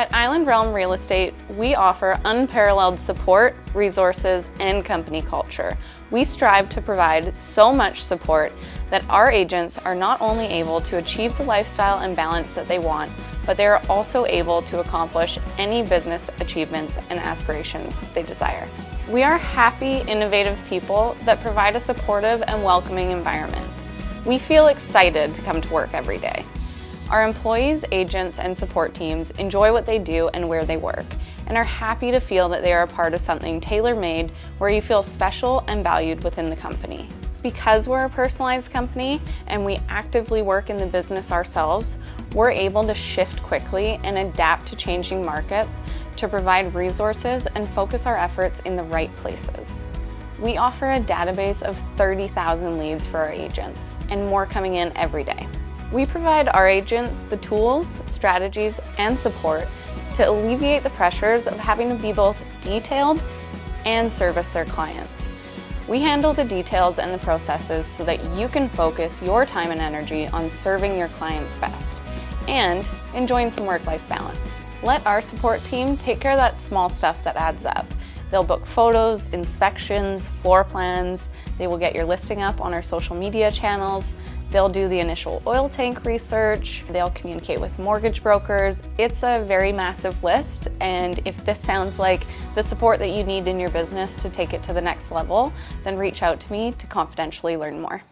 At Island Realm Real Estate, we offer unparalleled support, resources, and company culture. We strive to provide so much support that our agents are not only able to achieve the lifestyle and balance that they want, but they are also able to accomplish any business achievements and aspirations they desire. We are happy, innovative people that provide a supportive and welcoming environment. We feel excited to come to work every day. Our employees, agents, and support teams enjoy what they do and where they work, and are happy to feel that they are a part of something tailor-made where you feel special and valued within the company. Because we're a personalized company and we actively work in the business ourselves, we're able to shift quickly and adapt to changing markets to provide resources and focus our efforts in the right places. We offer a database of 30,000 leads for our agents and more coming in every day. We provide our agents the tools, strategies, and support to alleviate the pressures of having to be both detailed and service their clients. We handle the details and the processes so that you can focus your time and energy on serving your clients best and enjoying some work-life balance. Let our support team take care of that small stuff that adds up. They'll book photos, inspections, floor plans. They will get your listing up on our social media channels. They'll do the initial oil tank research. They'll communicate with mortgage brokers. It's a very massive list. And if this sounds like the support that you need in your business to take it to the next level, then reach out to me to confidentially learn more.